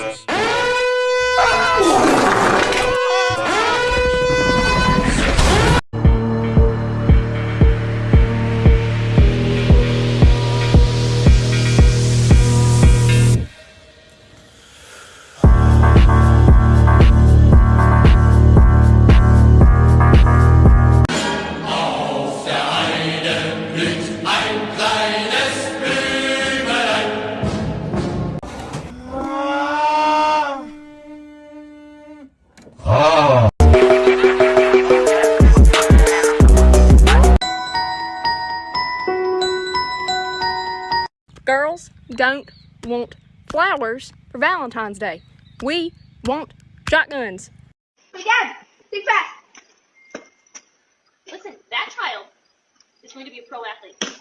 Auf der Heide blüht ein Plan. Girls don't want flowers for Valentine's Day. We want shotguns. Hey, Dad, think fast. Listen, that child is going to be a pro athlete.